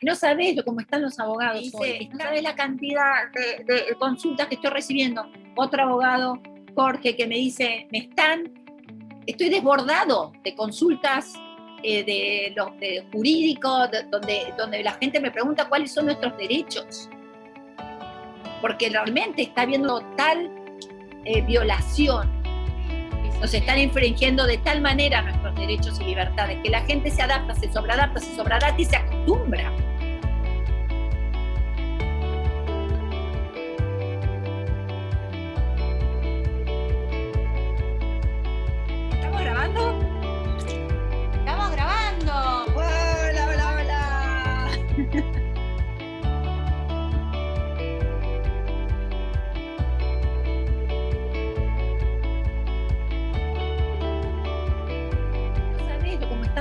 No sabés cómo están los abogados hoy. No sabés la cantidad de, consultas que estoy recibiendo. Otro abogado, Jorge, que me dice, me están, estoy desbordado de consultas eh, de los jurídicos, donde, donde la gente me pregunta cuáles son nuestros derechos. Porque realmente está habiendo tal eh, violación nos están infringiendo de tal manera nuestros derechos y libertades que la gente se adapta, se sobreadapta, se sobreadapta y se acostumbra. ¿Estamos grabando? Estamos grabando. Hola, hola, hola.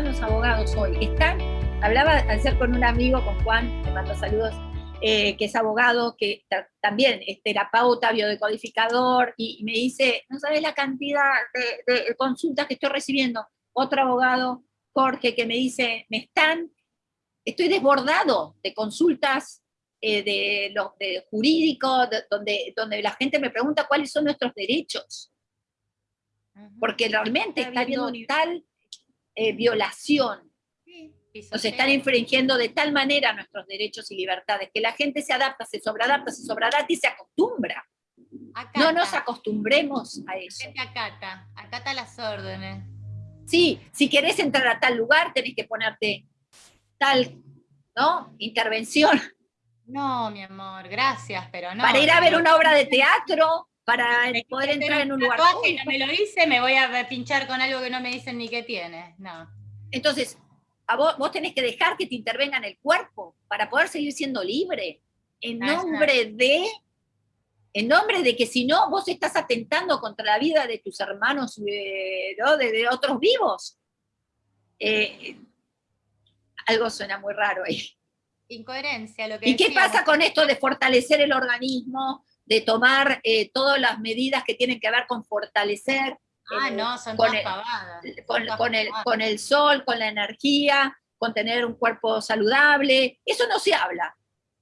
los abogados hoy? Están, hablaba ayer con un amigo, con Juan, le mando saludos, eh, que es abogado, que también es terapeuta, biodecodificador, y, me dice, no sabes la cantidad de, consultas que estoy recibiendo. Otro abogado, Jorge, que me dice, me están, estoy desbordado de consultas eh, de los de jurídicos, donde, donde la gente me pregunta cuáles son nuestros derechos. Porque realmente está habiendo tal eh, violación. Nos están infringiendo de tal manera nuestros derechos y libertades que la gente se adapta, se sobreadapta, se sobreadapta y se acostumbra. No nos acostumbremos a eso. Gente acata, acata las órdenes. Sí, si querés entrar a tal lugar, tenés que ponerte tal, ¿no? Intervención. No, mi amor, gracias, pero no. Para ir a ver una obra de teatro, para poder entrar en un lugar no me lo hice, me voy a pinchar con algo que no me dicen ni qué tiene. No. Entonces, a vos, vos tenés que dejar que te intervenga en el cuerpo para poder seguir siendo libre. En nombre de en nombre de que si no, vos estás atentando contra la vida de tus hermanos, eh, de, otros vivos. Eh, algo suena muy raro ahí. Incoherencia, lo que ¿Y qué pasa con esto de fortalecer el organismo, de tomar eh, todas las medidas que tienen que ver con fortalecer. Ah, no, son con, el, con, el, con el sol, con la energía, con tener un cuerpo saludable. Eso no se habla.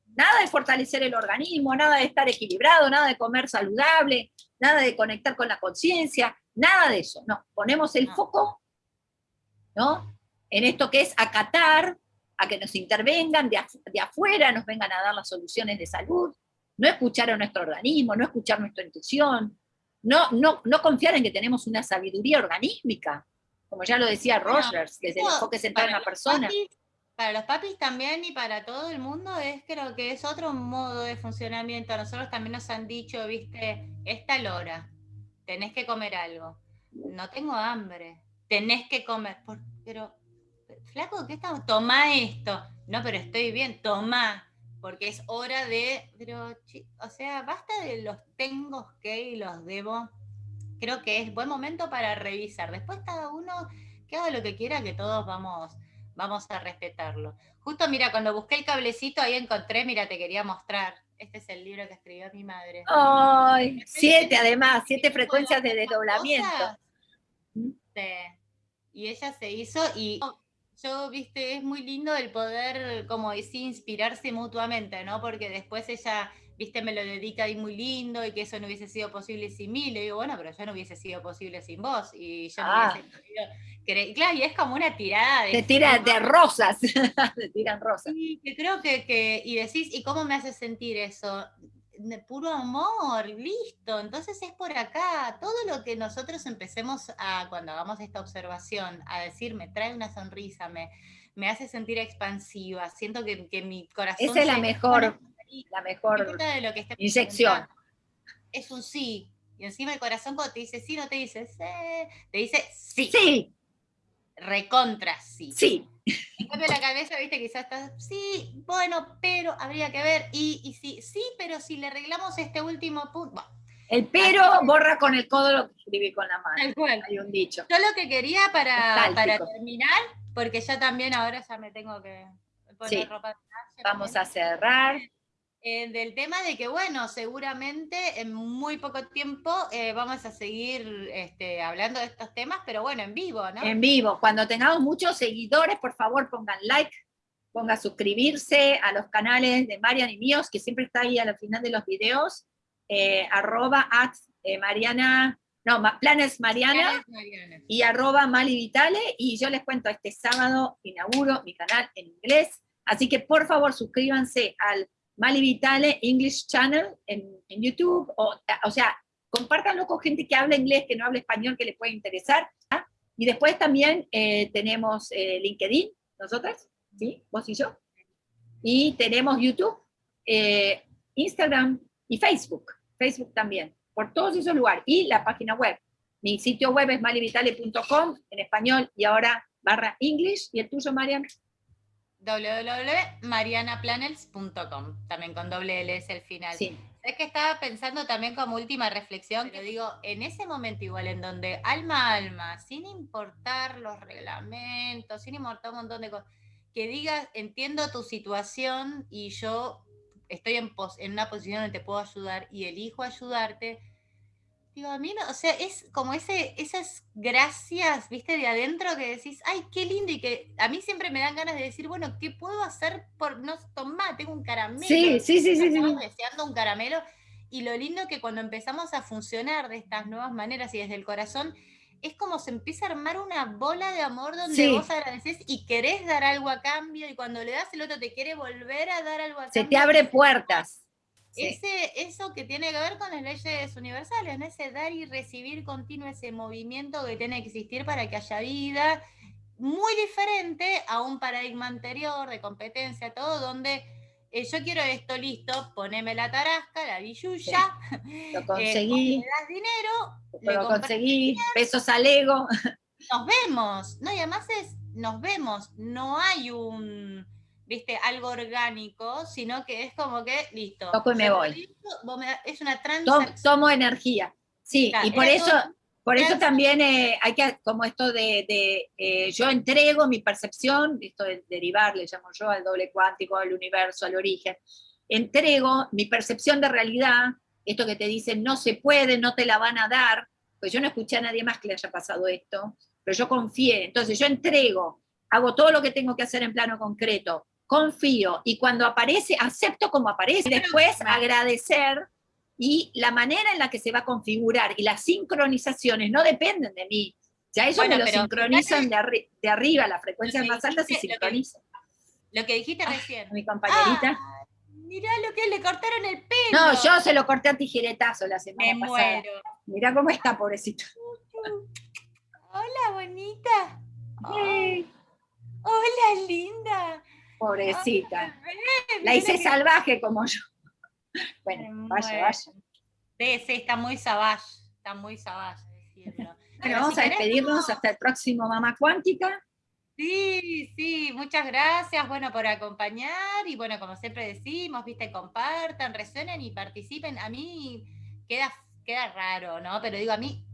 Nada de fortalecer el organismo, nada de estar equilibrado, nada de comer saludable, nada de conectar con la conciencia, nada de eso. No, ponemos el foco ¿no? en esto que es acatar, a que nos intervengan de, de afuera, nos vengan a dar las soluciones de salud, no escuchar a nuestro organismo, no escuchar nuestra intuición, no, no, no confiar en que tenemos una sabiduría organísmica, como ya lo decía Rogers, que es el enfoque central en la persona. para los papis también y para todo el mundo es creo que es otro modo de funcionamiento. A nosotros también nos han dicho, viste, esta hora, tenés que comer algo. No tengo hambre, tenés que comer. pero, flaco, ¿qué estamos? Toma esto. No, pero estoy bien, toma porque es hora de, pero, o sea, basta de los tengo que y los debo. Creo que es buen momento para revisar. Después cada uno que haga lo que quiera, que todos vamos, vamos a respetarlo. Justo, mira, cuando busqué el cablecito ahí encontré, mira, te quería mostrar. Este es el libro que escribió mi madre. ¡Ay! Siete además, siete frecuencias de desdoblamiento. Sí. Y ella se hizo y yo, viste, es muy lindo el poder, como decir, inspirarse mutuamente, ¿no? Porque después ella, viste, me lo dedica ahí muy lindo y que eso no hubiese sido posible sin mí. Le digo, bueno, pero yo no hubiese sido posible sin vos. Y yo no hubiese ah. Claro, y es como una tirada de... Te tira de rosas, te tiran rosas. Sí, que creo que, que, y decís, ¿y cómo me hace sentir eso? De puro amor, listo. Entonces es por acá. Todo lo que nosotros empecemos a, cuando hagamos esta observación, a decir, me trae una sonrisa, me, me hace sentir expansiva, siento que, que mi corazón... Esa es la mejor, la mejor de lo que inyección. Es un sí. Y encima el corazón cuando te dice sí, no te dice sí, te dice sí. Sí. Recontra sí. Sí. En cambio la cabeza, viste, quizás está, sí, bueno, pero habría que ver, y, y sí, sí, pero si le arreglamos este último punto, El pero borra con el codo lo que escribí con la mano. Hay un dicho. Yo lo que quería para, para terminar, porque ya también ahora ya me tengo que poner ropa de Vamos a cerrar. Eh, del tema de que, bueno, seguramente en muy poco tiempo eh, vamos a seguir este, hablando de estos temas, pero bueno, en vivo, ¿no? En vivo. Cuando tengamos muchos seguidores, por favor pongan like, ponga suscribirse a los canales de Marian y míos, que siempre está ahí al final de los videos, eh, arroba at eh, Mariana, no, Planes Mariana, y arroba Mali Vitale, y yo les cuento, este sábado inauguro mi canal en inglés, así que por favor suscríbanse al Mali Vitale English Channel en, YouTube, o, o sea, compártanlo con gente que habla inglés, que no habla español, que les puede interesar, ¿ah? y después también eh, tenemos LinkedIn, nosotras, ¿sí? Vos y yo, y tenemos YouTube, Instagram y Facebook. Facebook también, por todos esos lugares, y la página web. Mi sitio web es malivitale.com en español y ahora barra English, y el tuyo, Marian www.marianaplanels.com, también con doble L es el final. Sí. Es que estaba pensando también como última reflexión, que digo, en ese momento igual en donde alma a alma, sin importar los reglamentos, sin importar un montón de cosas, que digas, entiendo tu situación y yo estoy en, en una posición donde te puedo ayudar y elijo ayudarte, digo, a mí no, o sea, es como ese, esas gracias, viste, de adentro que decís, ay, qué lindo, y que a mí siempre me dan ganas de decir, bueno, ¿qué puedo hacer por, no, tomar tengo un caramelo. Sí, sí, sí, sí. deseando un caramelo, y lo lindo que cuando empezamos a funcionar de estas nuevas maneras y desde el corazón, es como se empieza a armar una bola de amor donde vos agradeces y querés dar algo a cambio y cuando le das el otro te quiere volver a dar algo a cambio. Se te abre puertas. Ese, eso que tiene que ver con las leyes universales, ese dar y recibir continuo, ese movimiento que tiene que existir para que haya vida, muy diferente a un paradigma anterior de competencia, todo donde eh, yo quiero esto, listo, poneme la tarasca, la billulla, lo conseguí, me das dinero, lo conseguí, pesos al ego. Nos vemos, no, y además es, nos vemos, no hay un, viste, algo orgánico, sino que es como que, listo. Toco y me voy. es una transacción. Tomo, energía, sí, y por eso por eso también eh, hay que, como esto de, eh, yo entrego mi percepción, esto de derivar, le llamo yo, al doble cuántico, al universo, al origen, entrego mi percepción de realidad, esto que te dicen no se puede, no te la van a dar, pues yo no escuché a nadie más que le haya pasado esto, pero yo confié, entonces yo entrego, hago todo lo que tengo que hacer en plano concreto, confío, y cuando aparece, acepto como aparece, después agradecer y la manera en la que se va a configurar y las sincronizaciones no dependen de mí. Ya ellos me lo sincronizan de, de, arriba, las frecuencias más altas se sincronizan. Lo que, dijiste ah, recién. Mi compañerita. Ah, mirá lo que le cortaron el pelo. No, yo se lo corté a tijeretazo la semana me pasada. Muero. Mirá cómo está, pobrecito. Hola, bonita. Hola, linda. Pobrecita. la hice salvaje como yo. Bueno, vaya, vaya. Sí, sí, está muy savage, está muy savage decirlo. Bueno, vamos a despedirnos hasta el próximo Mamá Cuántica. Sí, sí, muchas gracias, bueno, por acompañar, y bueno, como siempre decimos, viste, compartan, resuenen y participen. A mí queda, queda raro, ¿no? Pero digo, a mí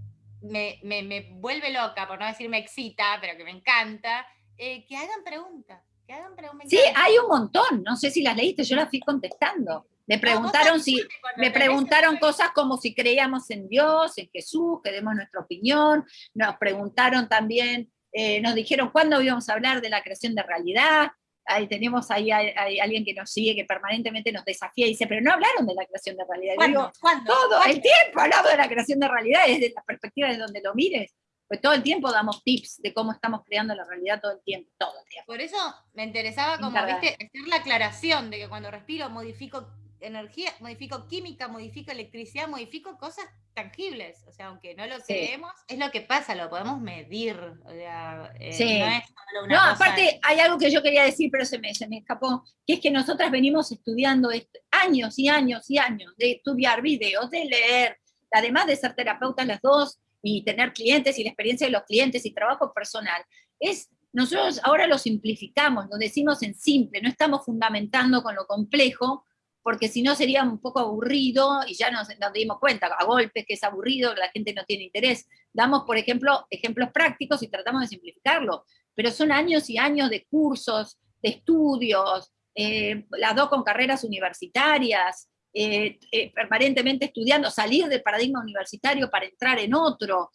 me, vuelve loca, por no decir me excita, pero que me encanta, eh, que hagan preguntas, que hagan preguntas. Sí, hay un montón, no sé si las leíste, yo las fui contestando. Me preguntaron, si, me preguntaron cosas como si creíamos en Dios, en Jesús, que demos nuestra opinión, nos preguntaron también, eh, nos dijeron cuándo íbamos a hablar de la creación de realidad, ahí tenemos ahí, alguien que nos sigue, que permanentemente nos desafía y dice, pero no hablaron de la creación de realidad. ¿Cuándo? Todo el tiempo hablamos de la creación de realidad, desde la perspectiva de donde lo mires. Pues todo el tiempo damos tips de cómo estamos creando la realidad todo el tiempo, todo el tiempo. Por eso me interesaba como, viste, hacer la aclaración de que cuando respiro modifico energía, modifico química, modifico electricidad, modifico cosas tangibles. O sea, aunque no lo creemos, es lo que pasa, lo podemos medir. O sea, eh, no es solo una No, aparte hay algo que yo quería decir, pero se me, se me escapó, que es que nosotras venimos estudiando años y años y años de estudiar videos, de leer, además de ser terapeutas las dos, y tener clientes y la experiencia de los clientes y trabajo personal, es nosotros ahora lo simplificamos, lo decimos en simple, no estamos fundamentando con lo complejo, porque si no sería un poco aburrido, y ya nos, dimos cuenta, a golpes que es aburrido, la gente no tiene interés. Damos, por ejemplo, ejemplos prácticos y tratamos de simplificarlo, pero son años y años de cursos, de estudios, eh, las dos con carreras universitarias, eh, eh, permanentemente estudiando, salir del paradigma universitario para entrar en otro,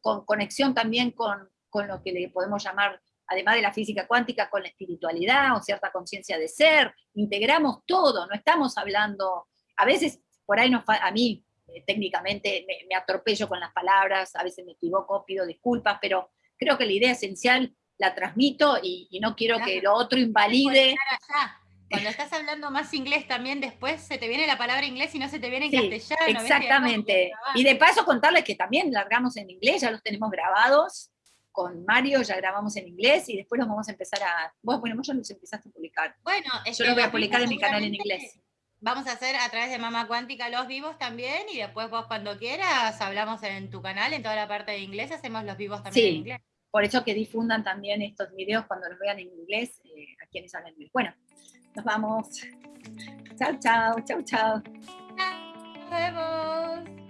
con conexión también con, con lo que le podemos llamar además de la física cuántica, con la espiritualidad o cierta conciencia de ser, integramos todo, no estamos hablando, a veces por ahí nos, a mí eh, técnicamente me, atropello con las palabras, a veces me equivoco, pido disculpas, pero creo que la idea esencial la transmito y, no quiero que lo otro invalide. Cuando estás hablando más inglés también, después se te viene la palabra inglés y no se te viene en castellano. Exactamente. Y de paso contarles que también largamos en inglés, ya los tenemos grabados. Con Mario ya grabamos en inglés y después los vamos a empezar a... Vos, bueno, vos ya los empezaste a publicar. Bueno, yo los voy a publicar en mi canal en inglés. Vamos a hacer a través de Mama Cuántica los vivos también y después vos cuando quieras hablamos en tu canal, en toda la parte de inglés, hacemos los vivos también en inglés. Por eso que difundan también estos videos cuando los vean en inglés eh, a quienes hablan inglés. Bueno, nos vamos. Chao, chao, chao, chao. Nos vemos.